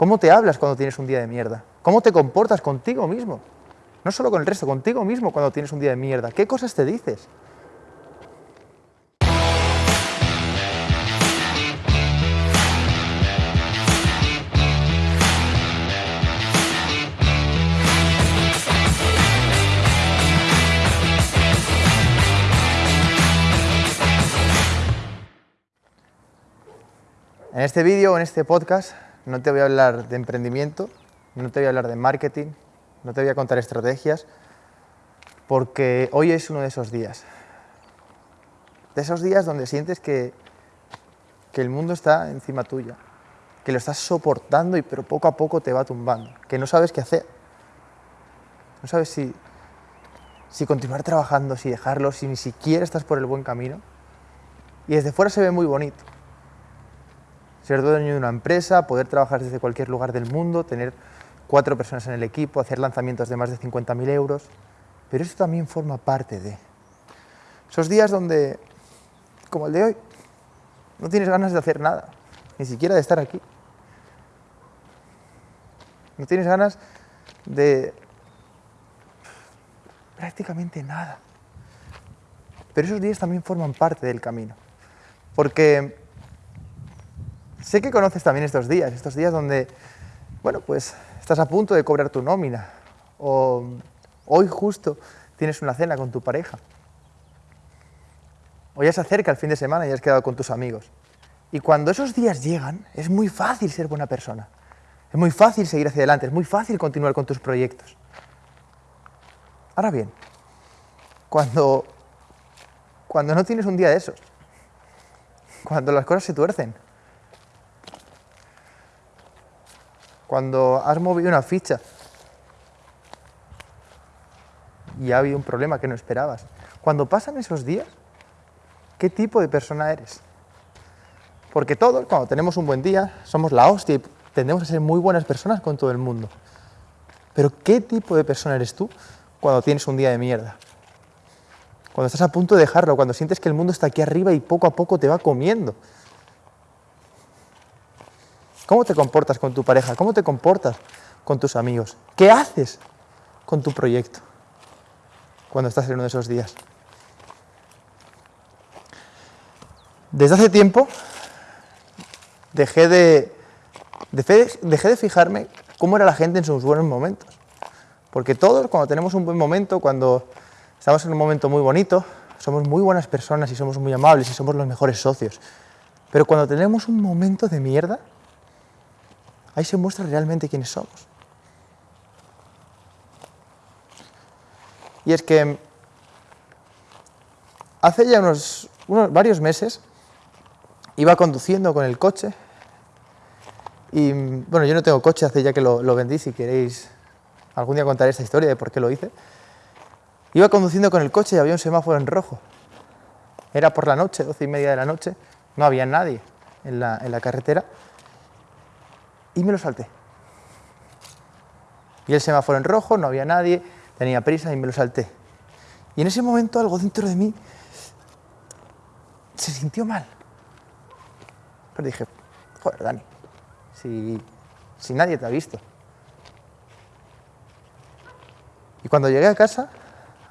¿Cómo te hablas cuando tienes un día de mierda? ¿Cómo te comportas contigo mismo? No solo con el resto, contigo mismo cuando tienes un día de mierda. ¿Qué cosas te dices? En este vídeo en este podcast no te voy a hablar de emprendimiento, no te voy a hablar de marketing, no te voy a contar estrategias, porque hoy es uno de esos días. De esos días donde sientes que, que el mundo está encima tuya, que lo estás soportando y pero poco a poco te va tumbando, que no sabes qué hacer. No sabes si, si continuar trabajando, si dejarlo, si ni siquiera estás por el buen camino. Y desde fuera se ve muy bonito ser dueño de una empresa, poder trabajar desde cualquier lugar del mundo, tener cuatro personas en el equipo, hacer lanzamientos de más de 50.000 euros, pero eso también forma parte de esos días donde, como el de hoy, no tienes ganas de hacer nada, ni siquiera de estar aquí. No tienes ganas de prácticamente nada. Pero esos días también forman parte del camino, porque Sé que conoces también estos días, estos días donde, bueno, pues estás a punto de cobrar tu nómina o hoy justo tienes una cena con tu pareja. O ya se acerca el fin de semana y has quedado con tus amigos. Y cuando esos días llegan, es muy fácil ser buena persona. Es muy fácil seguir hacia adelante, es muy fácil continuar con tus proyectos. Ahora bien, cuando, cuando no tienes un día de esos, cuando las cosas se tuercen, cuando has movido una ficha y ha habido un problema que no esperabas. Cuando pasan esos días, ¿qué tipo de persona eres? Porque todos, cuando tenemos un buen día, somos la hostia y tendemos a ser muy buenas personas con todo el mundo. Pero ¿qué tipo de persona eres tú cuando tienes un día de mierda? Cuando estás a punto de dejarlo, cuando sientes que el mundo está aquí arriba y poco a poco te va comiendo. ¿Cómo te comportas con tu pareja? ¿Cómo te comportas con tus amigos? ¿Qué haces con tu proyecto cuando estás en uno de esos días? Desde hace tiempo dejé de, dejé de fijarme cómo era la gente en sus buenos momentos. Porque todos, cuando tenemos un buen momento, cuando estamos en un momento muy bonito, somos muy buenas personas y somos muy amables y somos los mejores socios. Pero cuando tenemos un momento de mierda, Ahí se muestra realmente quiénes somos. Y es que hace ya unos, varios meses iba conduciendo con el coche y bueno, yo no tengo coche, hace ya que lo, lo vendí, si queréis algún día contaré esta historia de por qué lo hice. Iba conduciendo con el coche y había un semáforo en rojo. Era por la noche, doce y media de la noche, no había nadie en la, en la carretera y me lo salté. Y el semáforo en rojo, no había nadie, tenía prisa y me lo salté. Y en ese momento algo dentro de mí se sintió mal. Pero dije, joder, Dani, si, si nadie te ha visto. Y cuando llegué a casa,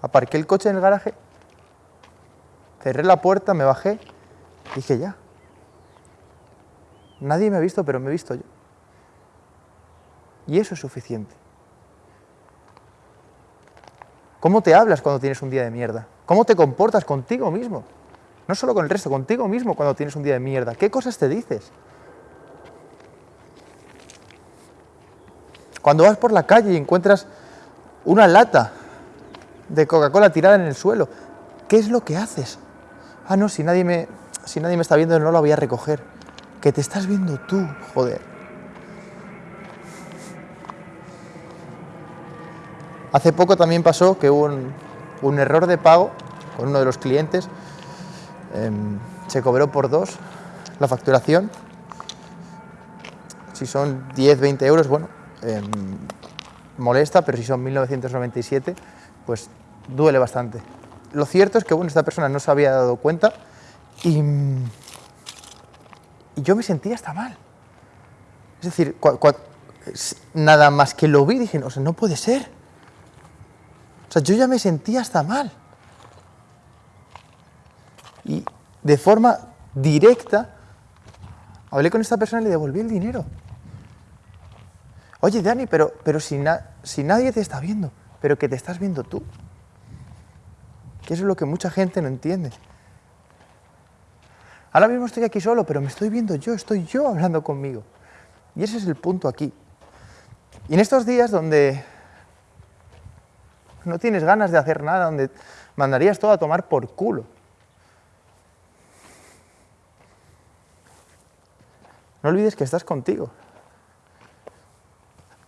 aparqué el coche en el garaje, cerré la puerta, me bajé, dije ya. Nadie me ha visto, pero me he visto yo. Y eso es suficiente. ¿Cómo te hablas cuando tienes un día de mierda? ¿Cómo te comportas contigo mismo? No solo con el resto, contigo mismo cuando tienes un día de mierda. ¿Qué cosas te dices? Cuando vas por la calle y encuentras una lata de Coca-Cola tirada en el suelo, ¿qué es lo que haces? Ah, no, si nadie me, si nadie me está viendo no la voy a recoger. Que te estás viendo tú, joder. Hace poco también pasó que hubo un, error de pago con uno de los clientes. Em, se cobró por dos la facturación. Si son 10, 20 euros, bueno, em, molesta, pero si son 1997, pues duele bastante. Lo cierto es que bueno, esta persona no se había dado cuenta y, yo me sentía hasta mal. Es decir, nada más que lo vi, dije, o sea, no puede ser. O sea, yo ya me sentía hasta mal. Y de forma directa, hablé con esta persona y le devolví el dinero. Oye, Dani, pero, pero si, si nadie te está viendo, pero que te estás viendo tú. Que eso es lo que mucha gente no entiende. Ahora mismo estoy aquí solo, pero me estoy viendo yo, estoy yo hablando conmigo. Y ese es el punto aquí. Y en estos días donde no tienes ganas de hacer nada, donde mandarías todo a tomar por culo, no olvides que estás contigo.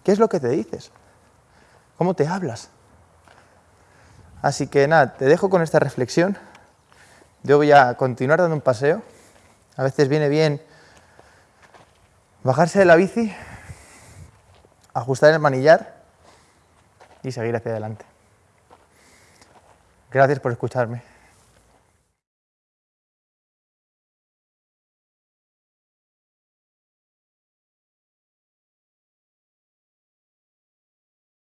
¿Qué es lo que te dices? ¿Cómo te hablas? Así que nada, te dejo con esta reflexión. Yo voy a continuar dando un paseo. A veces viene bien bajarse de la bici, ajustar el manillar y seguir hacia adelante. Gracias por escucharme.